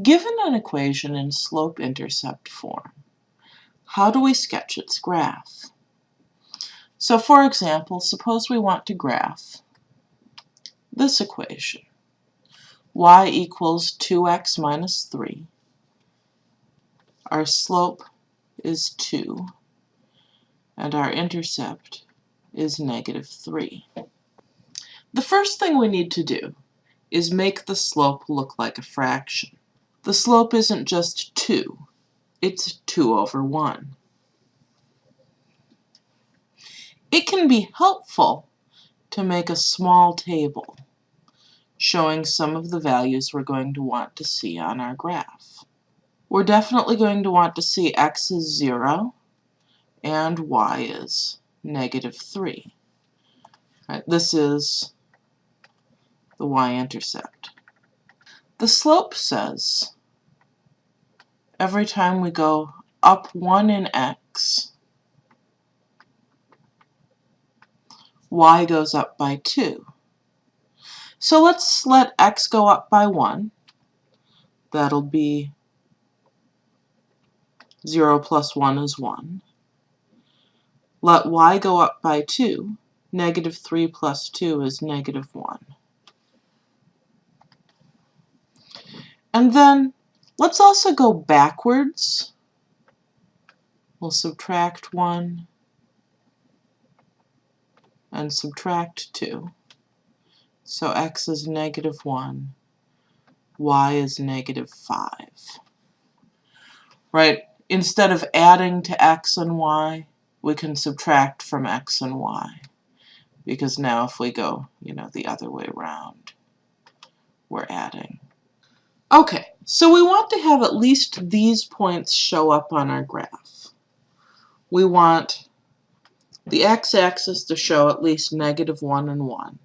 Given an equation in slope-intercept form, how do we sketch its graph? So for example, suppose we want to graph this equation. y equals 2x minus 3. Our slope is 2, and our intercept is negative 3. The first thing we need to do is make the slope look like a fraction. The slope isn't just 2, it's 2 over 1. It can be helpful to make a small table showing some of the values we're going to want to see on our graph. We're definitely going to want to see x is 0 and y is negative 3. Right, this is the y-intercept. The slope says every time we go up 1 in x, y goes up by 2. So let's let x go up by 1. That'll be 0 plus 1 is 1. Let y go up by 2. Negative 3 plus 2 is negative 1. And then let's also go backwards. We'll subtract 1 and subtract 2. So x is negative 1, y is negative 5. Right? Instead of adding to x and y, we can subtract from x and y. Because now if we go, you know, the other way around, we're adding. Okay, so we want to have at least these points show up on our graph. We want the x-axis to show at least negative 1 and 1.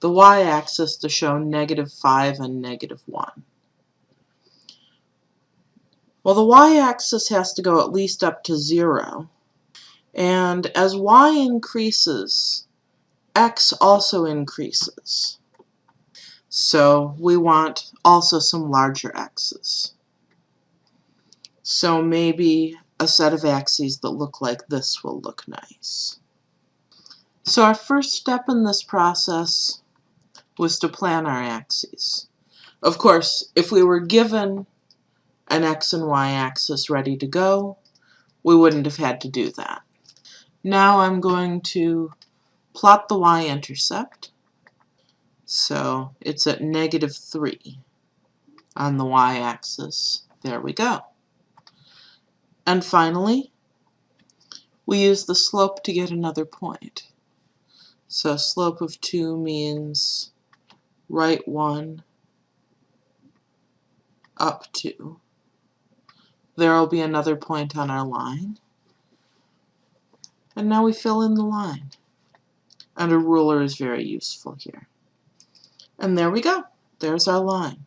The y-axis to show negative 5 and negative 1. Well, the y-axis has to go at least up to 0. And as y increases, x also increases. So we want also some larger x's. So maybe a set of axes that look like this will look nice. So our first step in this process was to plan our axes. Of course, if we were given an x and y axis ready to go, we wouldn't have had to do that. Now I'm going to plot the y-intercept so it's at negative 3 on the y-axis. There we go. And finally, we use the slope to get another point. So slope of 2 means right 1, up 2. There will be another point on our line. And now we fill in the line. And a ruler is very useful here. And there we go. There's our line.